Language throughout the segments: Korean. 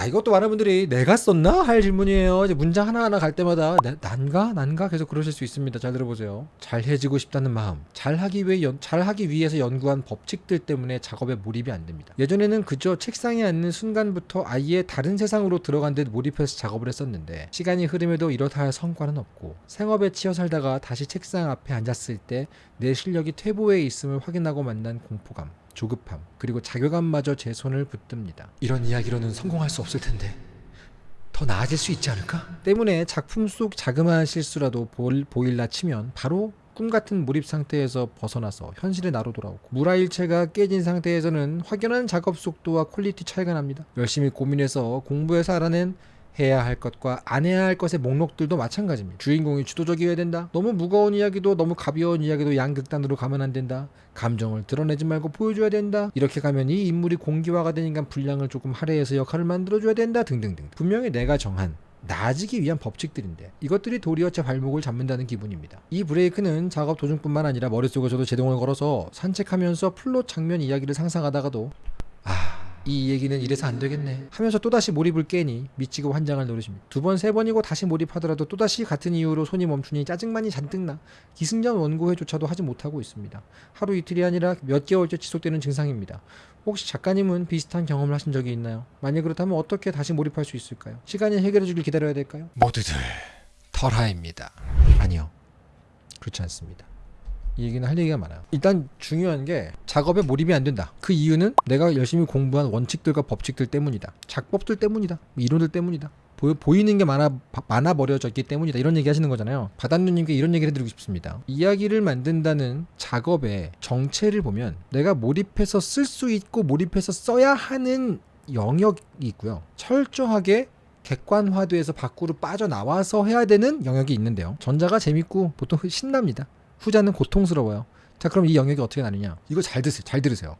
자, 이것도 많은 분들이 내가 썼나? 할 질문이에요. 이제 문장 하나하나 갈 때마다 내- 난가? 난가? 계속 그러실 수 있습니다. 잘 들어보세요. 잘해지고 싶다는 마음, 잘하기 위해 연, 잘하기 위해서 연구한 법칙들 때문에 작업에 몰입이 안 됩니다. 예전에는 그저 책상에 앉는 순간부터 아예 다른 세상으로 들어간 듯 몰입해서 작업을 했었는데 시간이 흐름에도 이렇다 할 성과는 없고 생업에 치여 살다가 다시 책상 앞에 앉았을 때 내 실력이 퇴보해 있음을 확인하고 만난 공포감. 조급함 그리고 자괴감마저 제 손을 붙듭니다. 이런 이야기로는 성공할 수 없을 텐데 더 나아질 수 있지 않을까? 때문에 작품 속 자그마한 실수라도 보일, 보일라 치면 바로 꿈 같은 몰입 상태에서 벗어나서 현실의 나로 돌아오고 물아일체가 깨진 상태에서는 확연한 작업 속도와 quality 차이가 납니다. 열심히 고민해서 공부해서 알아낸 해야 할 것과 안 해야 할 것의 목록들도 마찬가지입니다. 주인공이 주도적이어야 된다. 너무 무거운 이야기도 너무 가벼운 이야기도 양극단으로 가면 안 된다. 감정을 드러내지 말고 보여줘야 된다. 이렇게 가면 이 인물이 공기화가 되니까 분량을 조금 할애해서 역할을 만들어줘야 된다. 등등등. 분명히 내가 정한 나아지기 위한 법칙들인데 이것들이 도리어 제 발목을 잡는다는 기분입니다. 이 브레이크는 작업 도중뿐만 아니라 머릿속에서도 제동을 걸어서 산책하면서 플롯 장면 이야기를 상상하다가도 아... 이 얘기는 이래서 안 되겠네 하면서 또다시 몰입을 깨니 미치고 환장할 노릇입니다. 두 번, 세 번이고 다시 몰입하더라도 또다시 같은 이유로 손이 멈추니 짜증만이 잔뜩 나 기승전 원고회조차도 하지 못하고 있습니다. 하루 이틀이 아니라 몇 개월째 지속되는 증상입니다. 혹시 작가님은 비슷한 경험을 하신 적이 있나요? 만약 그렇다면 어떻게 다시 몰입할 수 있을까요? 시간이 해결해 주길 기다려야 될까요? 모두들 털하입니다. 아니요. 그렇지 않습니다. 이 얘기는 할 얘기가 많아요. 일단 중요한 게 작업에 몰입이 안 된다. 그 이유는 내가 열심히 공부한 원칙들과 법칙들 때문이다. 작법들 때문이다. 이론들 때문이다. 보이는 게 많아 바- 많아 버려졌기 때문이다. 이런 얘기 하시는 거잖아요. 바단누님께 이런 얘기를 해드리고 싶습니다. 이야기를 만든다는 작업의 정체를 보면 내가 몰입해서 쓸 수 있고 몰입해서 써야 하는 영역이 있고요. 철저하게 객관화돼서 밖으로 빠져나와서 해야 되는 영역이 있는데요. 전자가 재밌고 보통 신납니다. 후자는 고통스러워요. 자, 그럼 이 영역이 어떻게 나느냐? 이거 잘 드세요. 잘 들으세요.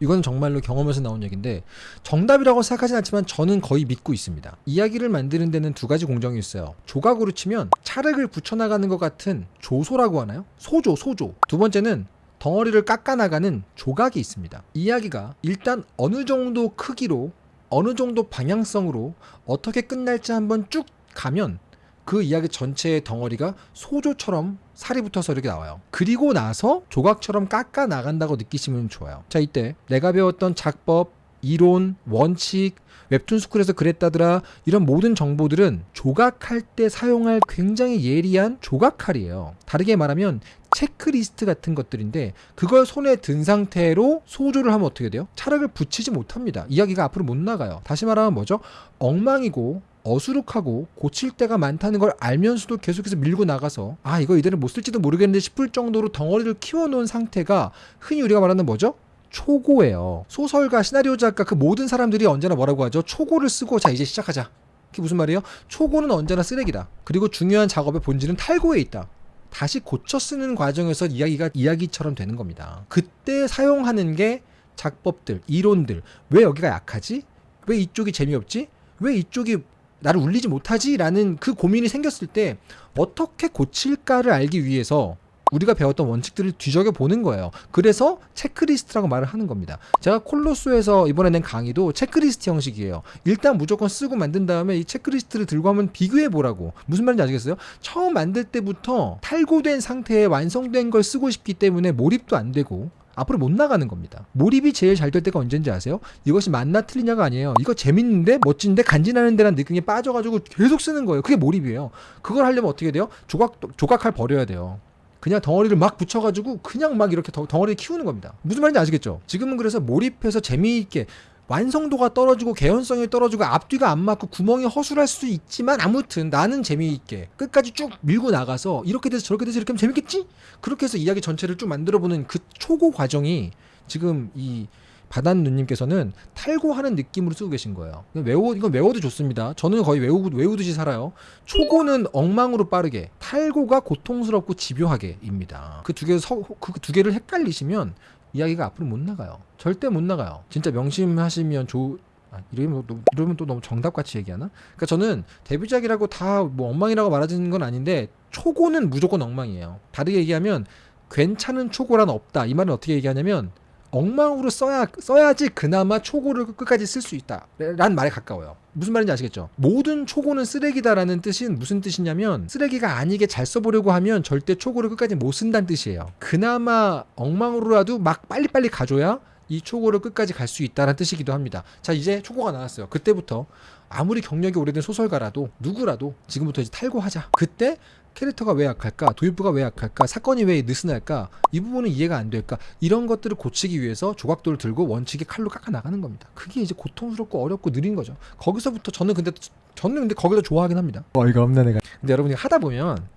이건 정말로 경험에서 나온 얘기인데 정답이라고 생각하진 않지만 저는 거의 믿고 있습니다. 이야기를 만드는 데는 두 가지 공정이 있어요. 조각으로 치면 찰흙을 붙여나가는 것 같은 조소라고 하나요? 소조, 소조. 두 번째는 덩어리를 깎아나가는 조각이 있습니다. 이야기가 일단 어느 정도 크기로 어느 정도 방향성으로 어떻게 끝날지 한번 쭉 가면 그 이야기 전체의 덩어리가 소조처럼 살이 붙어서 이렇게 나와요. 그리고 나서 조각처럼 깎아 나간다고 느끼시면 좋아요. 자, 이때 내가 배웠던 작법, 이론, 원칙, 웹툰 스쿨에서 그랬다더라 이런 모든 정보들은 조각할 때 사용할 굉장히 예리한 조각칼이에요. 다르게 말하면 체크리스트 같은 것들인데 그걸 손에 든 상태로 소조를 하면 어떻게 돼요? 찰흙을 붙이지 못합니다. 이야기가 앞으로 못 나가요. 다시 말하면 뭐죠? 엉망이고 어수룩하고 고칠 때가 많다는 걸 알면서도 계속해서 밀고 나가서 아 이거 이대로 못 쓸지도 모르겠는데 싶을 정도로 덩어리를 키워놓은 상태가 흔히 우리가 말하는 뭐죠? 초고예요. 소설가, 시나리오 작가 그 모든 사람들이 언제나 뭐라고 하죠? 초고를 쓰고 자 이제 시작하자. 그게 무슨 말이에요? 초고는 언제나 쓰레기다. 그리고 중요한 작업의 본질은 탈고에 있다. 다시 고쳐 쓰는 과정에서 이야기가 이야기처럼 되는 겁니다. 그때 사용하는 게 작법들, 이론들. 왜 여기가 약하지? 왜 이쪽이 재미없지? 왜 이쪽이 나를 울리지 못하지? 라는 그 고민이 생겼을 때 어떻게 고칠까를 알기 위해서 우리가 배웠던 원칙들을 뒤적여 보는 거예요. 그래서 체크리스트라고 말을 하는 겁니다. 제가 콜로스에서 이번에 낸 강의도 체크리스트 형식이에요. 일단 무조건 쓰고 만든 다음에 이 체크리스트를 들고 한번 비교해 보라고. 무슨 말인지 아시겠어요? 처음 만들 때부터 탈고된 상태에 완성된 걸 쓰고 싶기 때문에 몰입도 안 되고 앞으로 못 나가는 겁니다. 몰입이 제일 잘 될 때가 언제인지 아세요? 이것이 맞나 틀리냐가 아니에요. 이거 재밌는데 멋진데 간지나는 데란 느낌이 빠져가지고 계속 쓰는 거예요. 그게 몰입이에요. 그걸 하려면 어떻게 돼요? 조각 조각칼 버려야 돼요. 그냥 덩어리를 막 붙여가지고 그냥 막 이렇게 덩- 덩어리를 키우는 겁니다. 무슨 말인지 아시겠죠? 지금은 그래서 몰입해서 재미있게 완성도가 떨어지고 개연성이 떨어지고 앞뒤가 안 맞고 구멍이 허술할 수 있지만 아무튼 나는 재미있게 끝까지 쭉 밀고 나가서 이렇게 돼서 저렇게 돼서 이렇게 하면 재밌겠지? 그렇게 해서 이야기 전체를 쭉 만들어보는 그 초고 과정이 지금 이 바단 누님께서는 탈고하는 느낌으로 쓰고 계신 거예요. 외워 이건 외워도 좋습니다. 저는 거의 외우, 외우듯이 살아요. 초고는 엉망으로 빠르게, 탈고가 고통스럽고 집요하게입니다. 그 두 개, 그두 개를 헷갈리시면 이야기가 앞으로 못 나가요. 절대 못 나가요. 진짜 명심하시면 좋. 아, 이러면, 또- 이러면 또 너무 정답같이 얘기하나? 그러니까 저는 데뷔작이라고 다 뭐 엉망이라고 말하는 건 아닌데 초고는 무조건 엉망이에요. 다르게 얘기하면 괜찮은 초고란 없다. 이 말은 어떻게 얘기하냐면 엉망으로 써야 써야지 그나마 초고를 끝까지 쓸 수 있다 라는 말에 가까워요. 무슨 말인지 아시겠죠? 모든 초고는 쓰레기다라는 뜻은 무슨 뜻이냐면 쓰레기가 아니게 잘 써보려고 하면 절대 초고를 끝까지 못 쓴다는 뜻이에요. 그나마 엉망으로라도 막 빨리빨리 가줘야 이 초고를 끝까지 갈 수 있다는 뜻이기도 합니다. 자 이제 초고가 나왔어요. 그때부터 아무리 경력이 오래된 소설가라도 누구라도 지금부터 이제 탈고하자. 그때 캐릭터가 왜 약할까? 도입부가 왜 약할까? 사건이 왜 느슨할까? 이 부분은 이해가 안 될까? 이런 것들을 고치기 위해서 조각도를 들고 원칙에 칼로 깎아 나가는 겁니다. 그게 이제 고통스럽고 어렵고 느린 거죠. 거기서부터 저는 근데 저는 근데 거기서 좋아하긴 합니다. 어이가 없네 내가. 근데 여러분이 하다 보면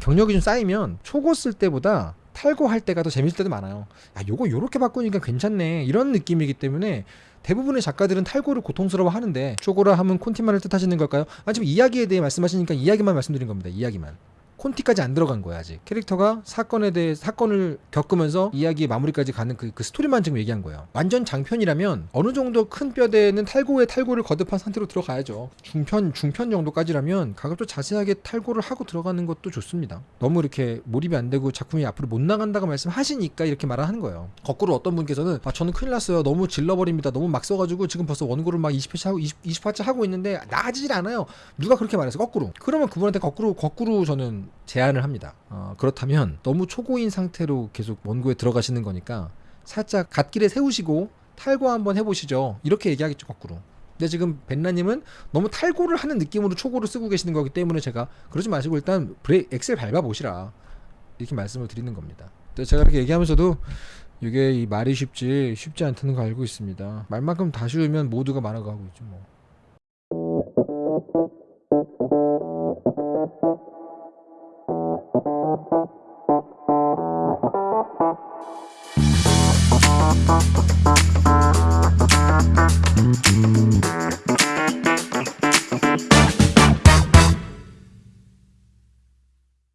경력이 좀 쌓이면 초고 쓸 때보다 탈고할 때가 더 재밌을 때도 많아요. 야, 요거 요렇게 바꾸니까 괜찮네. 이런 느낌이기 때문에 대부분의 작가들은 탈고를 고통스러워 하는데 초고라 하면 콘티만을 뜻하시는 걸까요? 아 지금 이야기에 대해 말씀하시니까 이야기만 말씀드린 겁니다. 이야기만. 콘티까지 안 들어간 거야 아직. 캐릭터가 사건에 대해 사건을 겪으면서 이야기의 마무리까지 가는 그, 그 스토리만 지금 얘기한 거예요. 완전 장편이라면 어느 정도 큰 뼈대는 탈고에 탈고를 거듭한 상태로 들어가야죠. 중편 중편 정도까지라면 가급적 자세하게 탈고를 하고 들어가는 것도 좋습니다. 너무 이렇게 몰입이 안 되고 작품이 앞으로 못 나간다고 말씀하시니까 이렇게 말하는 거예요. 거꾸로 어떤 분께서는 아 저는 큰일 났어요. 너무 질러버립니다. 너무 막 써가지고 지금 벌써 원고를 막 20회차 하고 20, 20화째 하고 있는데 나아지질 않아요. 누가 그렇게 말해서 거꾸로. 그러면 그분한테 거꾸로 거꾸로 저는 제안을 합니다. 어, 그렇다면 너무 초고인 상태로 계속 원고에 들어가시는 거니까 살짝 갓길에 세우시고 탈고 한번 해보시죠. 이렇게 얘기하겠죠 거꾸로. 근데 지금 벤나님은 너무 탈고를 하는 느낌으로 초고를 쓰고 계시는 거기 때문에 제가 그러지 마시고 일단 브레 엑셀 밟아 보시라 이렇게 말씀을 드리는 겁니다. 제가 이렇게 얘기하면서도 이게 이 말이 쉽지 쉽지 않다는 거 알고 있습니다. 말만큼 다 쉬우면 모두가 말아가고 있죠 뭐.